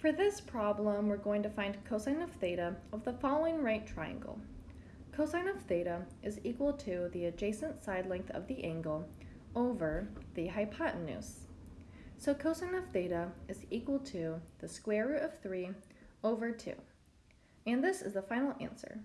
For this problem, we're going to find cosine of theta of the following right triangle. Cosine of theta is equal to the adjacent side length of the angle over the hypotenuse. So cosine of theta is equal to the square root of 3 over 2. And this is the final answer.